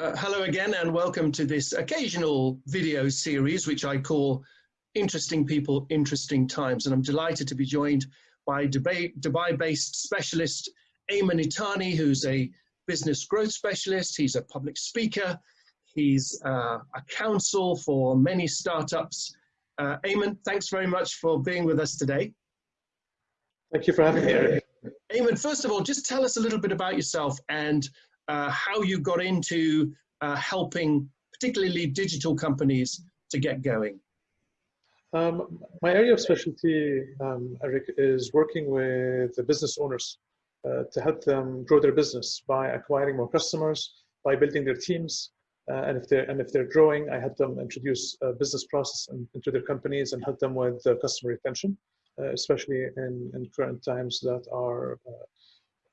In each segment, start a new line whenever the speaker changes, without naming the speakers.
Uh, hello again and welcome to this occasional video series which I call Interesting People, Interesting Times and I'm delighted to be joined by Dubai-based specialist Ayman Itani who's a business growth specialist, he's a public speaker, he's uh, a counsel for many startups. Uh, Ayman, thanks very much for being with us today.
Thank you for having me, Eric.
Ayman, first of all, just tell us a little bit about yourself and uh, how you got into uh, helping particularly digital companies to get going.
Um, my area of specialty, um, Eric, is working with the business owners uh, to help them grow their business by acquiring more customers, by building their teams, uh, and if they're and if they're growing, I help them introduce a business process in, into their companies and help them with customer retention, uh, especially in, in current times that are uh,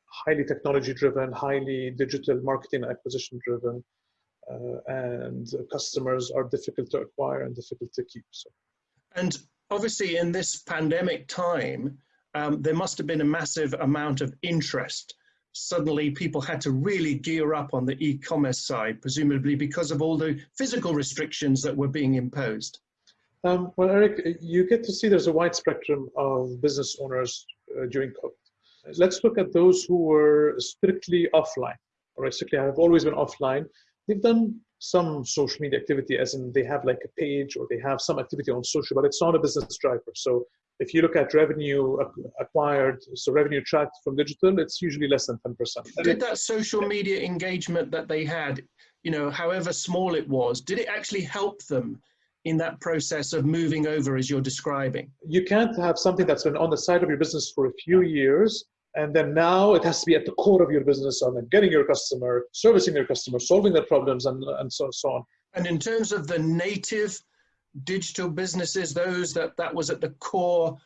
highly technology driven, highly digital marketing acquisition driven, uh, and customers are difficult to acquire and difficult to keep. So.
And obviously in this pandemic time, um, there must have been a massive amount of interest. Suddenly people had to really gear up on the e-commerce side, presumably because of all the physical restrictions that were being imposed.
Um, well, Eric, you get to see there's a wide spectrum of business owners uh, during COVID let's look at those who were strictly offline, or strictly have always been offline. They've done some social media activity, as in they have like a page or they have some activity on social, but it's not a business driver. So if you look at revenue acquired, so revenue tracked from digital, it's usually less than 10%.
Did that social media engagement that they had, you know, however small it was, did it actually help them in that process of moving over as you're describing?
You can't have something that's been on the side of your business for a few years and then now it has to be at the core of your business then getting your customer, servicing your customer, solving their problems, and, and so, so on.
And in terms of the native digital businesses, those that that was at the core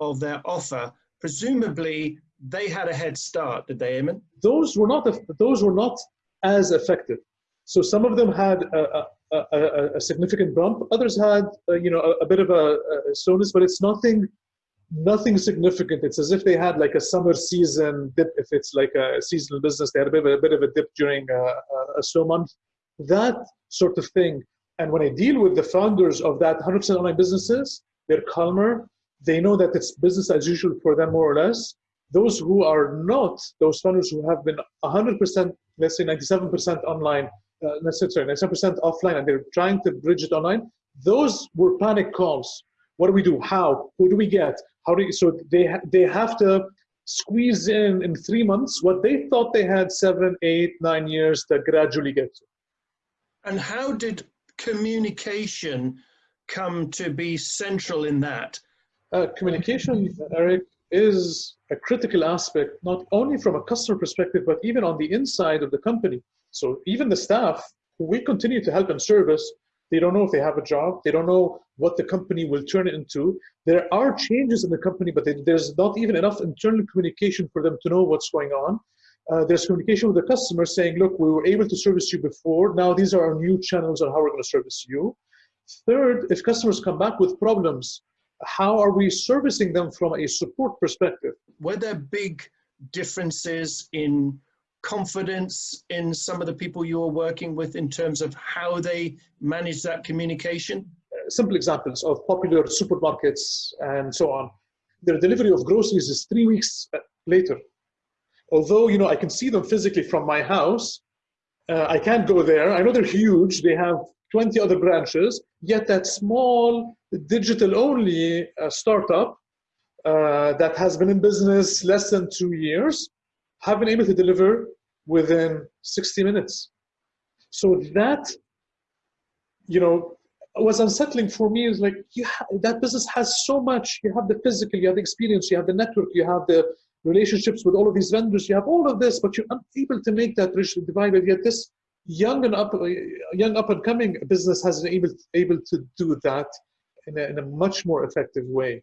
of their offer, presumably they had a head start, did they, Ayman?
Those were not those were not as effective. So some of them had a, a, a, a significant bump. Others had, uh, you know, a, bit of a, a slowness, but it's nothing nothing significant. It's as if they had like a summer season dip. If it's like a seasonal business, they had a bit of a, bit of a dip during a, a, slow month. That sort of thing. And when I deal with the founders of that 100% online businesses, they're calmer. They know that it's business as usual for them, more or less. Those who are not, those founders who have been 100%, let's say 97% online, uh, let's say, sorry, 97% offline, and they're trying to bridge it online, those were panic calls. What do we do? How? Who do we get? How do you, so they, they have to squeeze in in three months what they thought they had seven, eight, nine years to gradually get to.
And how did communication come to be central in that?
Uh, communication, Eric, is a critical aspect, not only from a customer perspective, but even on the inside of the company. So even the staff, we continue to help and service, they don't know if they have a job. They don't know what the company will turn it into. There are changes in the company, but they, there's not even enough internal communication for them to know what's going on. Uh, there's communication with the customer saying, look, we were able to service you before. Now these are our new channels on how we're going to service you. Third, if customers come back with problems, how are we servicing them from a support perspective?
Were there big differences in confidence in some of the people you are working with in terms of how they manage that communication?
Simple examples of popular supermarkets and so on. Their delivery of groceries is three weeks later. Although, you know, I can see them physically from my house, uh, I can't go there. I know they're huge. They have 20 other branches, yet that small digital only uh, startup uh, that has been in business less than two years have been able to deliver within 60 minutes. So that, you know, was unsettling for me is like that business has so much. You have the physical, you have the experience, you have the network, you have the relationships with all of these vendors, you have all of this, but you're unable to make that bridge divided. Yet this young and up, young up and coming business has been able able to do that in a, in a much more effective way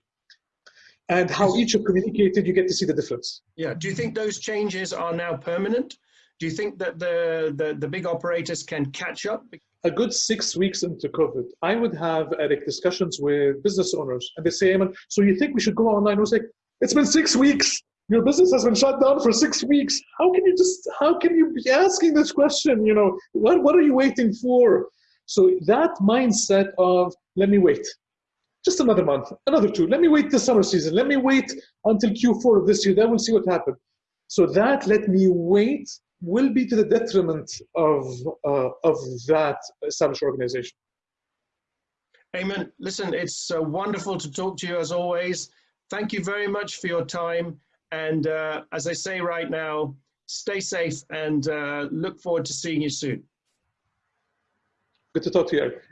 and how each are communicated, you get to see the difference.
Yeah. Do you think those changes are now permanent? Do you think that the, the, the big operators can catch up?
A good six weeks into COVID, I would have Eric discussions with business owners and they say, and so you think we should go online? I was like, it's been six weeks. your business has been shut down for six weeks. How can you just, how can you be asking this question? You know, what, what are you waiting for? So that mindset of, let me wait, just another month, another two. Let me wait the summer season. Let me wait until Q4 of this year. Then we'll see what happens. So that let me wait will be to the detriment of, uh, of that established organization.
Ayman. listen, it's uh, wonderful to talk to you as always. Thank you very much for your time. And uh, as I say right now, stay safe and uh, look forward to seeing you soon.
Good to talk to you, Eric.